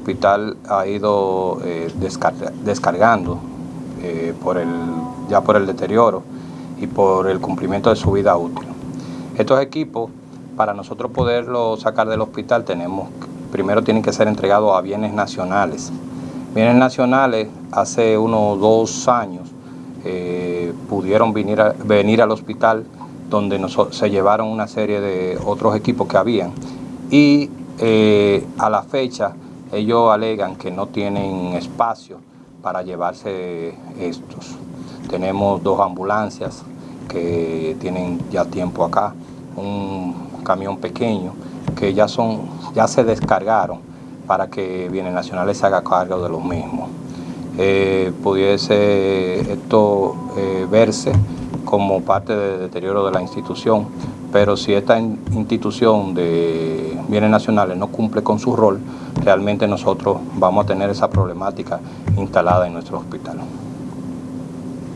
hospital ha ido eh, descargando eh, por el, ya por el deterioro y por el cumplimiento de su vida útil. Estos equipos, para nosotros poderlos sacar del hospital, tenemos primero tienen que ser entregados a bienes nacionales. Bienes nacionales, hace unos dos años, eh, pudieron venir, venir al hospital donde se llevaron una serie de otros equipos que habían y a la fecha ellos alegan que no tienen espacio para llevarse estos. Tenemos dos ambulancias que tienen ya tiempo acá, un camión pequeño que ya, son, ya se descargaron para que Bienes Nacionales se haga cargo de los mismos. Eh, pudiese esto eh, verse como parte del deterioro de la institución, pero si esta institución de bienes nacionales no cumple con su rol, realmente nosotros vamos a tener esa problemática instalada en nuestro hospital.